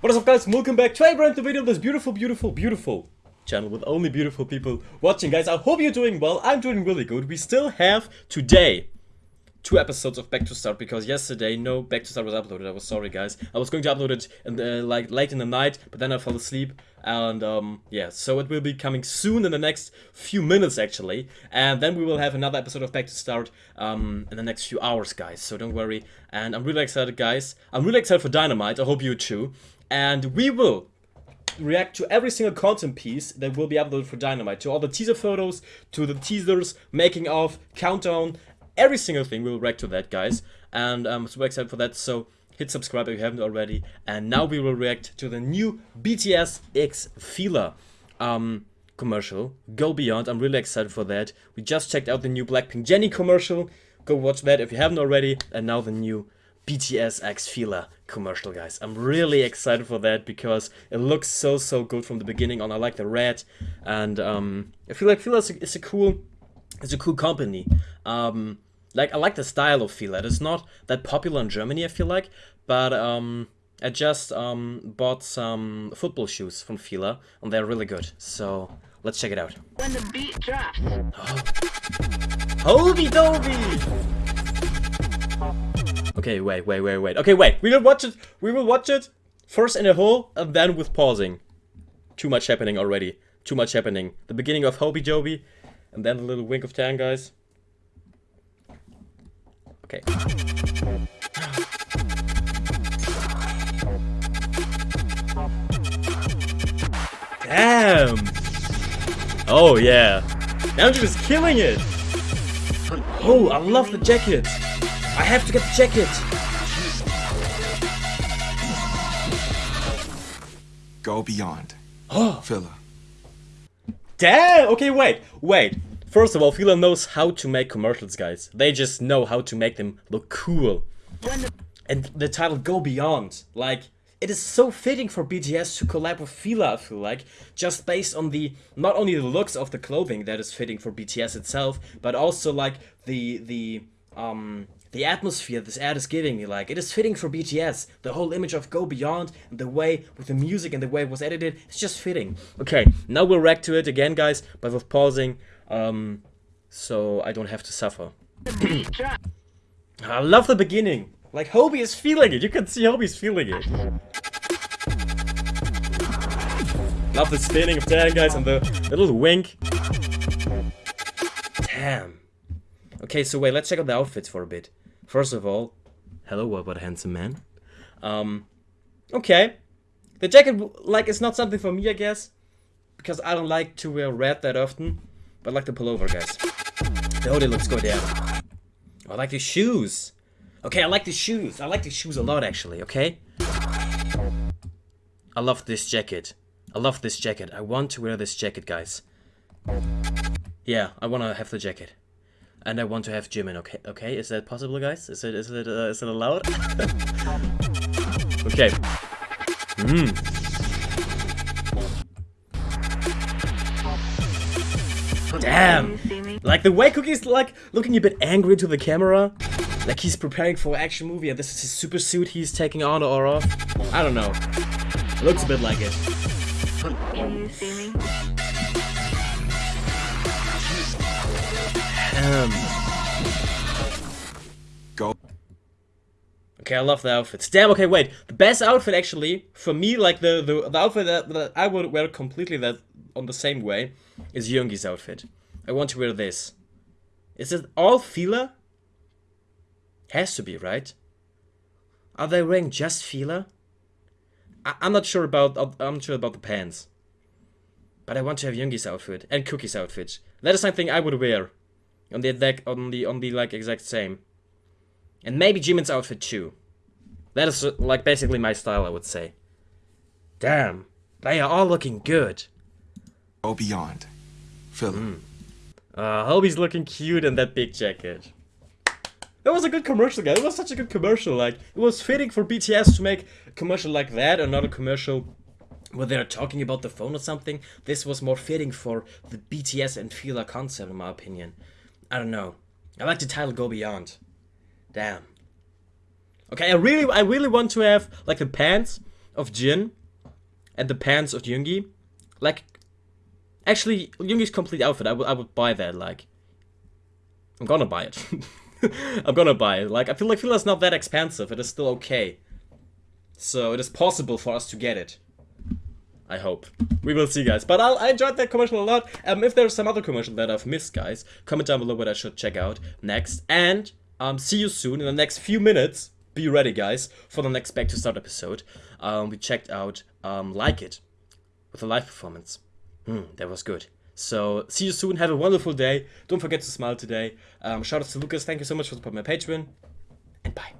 What is up guys, welcome back to a brand new video of this beautiful, beautiful, beautiful channel with only beautiful people watching guys. I hope you're doing well, I'm doing really good. We still have today two episodes of Back to Start because yesterday no Back to Start was uploaded. I was sorry guys. I was going to upload it in the, like late in the night, but then I fell asleep and um yeah, so it will be coming soon in the next few minutes actually. And then we will have another episode of Back to Start um in the next few hours guys. So don't worry. And I'm really excited guys. I'm really excited for Dynamite. I hope you too. And we will react to every single content piece that will be uploaded for Dynamite, to all the teaser photos, to the teasers, making of, countdown, every single thing. We'll react to that, guys. And I'm super excited for that, so hit subscribe if you haven't already. And now we will react to the new BTS X Fila um, commercial, Go Beyond. I'm really excited for that. We just checked out the new Blackpink Jennie commercial. Go watch that if you haven't already. And now the new BTS X Fila commercial, guys. I'm really excited for that because it looks so, so good from the beginning on. I like the red, and um, I feel like Fila is a, is a cool, it's a cool company. Um, like I like the style of Fila. It's not that popular in Germany, I feel like, but um, I just um, bought some football shoes from Fila, and they're really good. So let's check it out. When the beat drops. Holy Dobie! Okay, wait, wait, wait, wait. Okay, wait. We will watch it. We will watch it first in a whole and then with pausing. Too much happening already. Too much happening. The beginning of Hobie Joby and then a little wink of Tan, guys. Okay. Damn! Oh yeah. Namjoon is killing it! Oh, I love the jacket! I have to get the jacket! Go beyond. Oh, Fila. damn! Okay, wait, wait. First of all, Fila knows how to make commercials, guys. They just know how to make them look cool. And the title Go Beyond, like, it is so fitting for BTS to collab with Fila, I feel like, just based on the, not only the looks of the clothing that is fitting for BTS itself, but also, like, the, the, um, the atmosphere this ad is giving me, like, it is fitting for BTS. The whole image of Go Beyond, and the way, with the music and the way it was edited, it's just fitting. Okay, now we'll react to it again, guys, but with pausing, um, so I don't have to suffer. I love the beginning. Like Hobie is feeling it. You can see Hobie's feeling it. Love the spinning of Dan guys and the, little wink. Damn. Okay, so wait, let's check out the outfits for a bit. First of all, hello, what a handsome man? Um, okay. The jacket, like, is not something for me, I guess. Because I don't like to wear red that often. But I like the pullover, guys. The hoodie looks good, yeah. I like the shoes. Okay, I like the shoes. I like the shoes a lot, actually, okay? I love this jacket. I love this jacket. I want to wear this jacket, guys. Yeah, I want to have the jacket. And I want to have Jimin, okay? Okay, is that possible, guys? Is it, is it, uh, is it allowed? okay. Hmm. Damn! Like the way Cookie's like looking a bit angry to the camera. Like he's preparing for action movie and this is his super suit he's taking on or off. I don't know. It looks a bit like it. Can you see me? Um, Go. Okay, I love the outfits. Damn, okay, wait. The best outfit actually, for me, like the, the, the outfit that, that I would wear completely that on the same way is Yoongi's outfit. I want to wear this. Is it all Fila? Has to be, right? Are they wearing just Fila? I I'm not sure about I'm not sure about the pants. But I want to have Yoongi's outfit and Cookie's outfit. That is something I would wear. On the on the on the like exact same. And maybe Jimin's outfit too. That is like basically my style, I would say. Damn, they are all looking good. Go beyond. Fila. Uh, Hobie's looking cute in that big jacket. That was a good commercial, guys. It was such a good commercial. Like, it was fitting for BTS to make a commercial like that, and not a commercial where they're talking about the phone or something. This was more fitting for the BTS and Fila concept, in my opinion. I don't know. I like the title Go Beyond. Damn. Okay, I really, I really want to have like the pants of Jin and the pants of Yoongi. Like, actually, Yoongi's complete outfit, I would I would buy that. Like, I'm gonna buy it. I'm gonna buy it. Like, I feel like Fila's not that expensive. It is still okay. So it is possible for us to get it. I hope. We will see, guys. But I'll, I enjoyed that commercial a lot. Um, if there's some other commercial that I've missed, guys, comment down below what I should check out next. And um, see you soon in the next few minutes. Be ready, guys, for the next Back to Start episode. Um, we checked out um, Like It with a live performance. Hmm, that was good. So, see you soon. Have a wonderful day. Don't forget to smile today. Um, shout out to Lucas. Thank you so much for supporting my Patreon. And bye.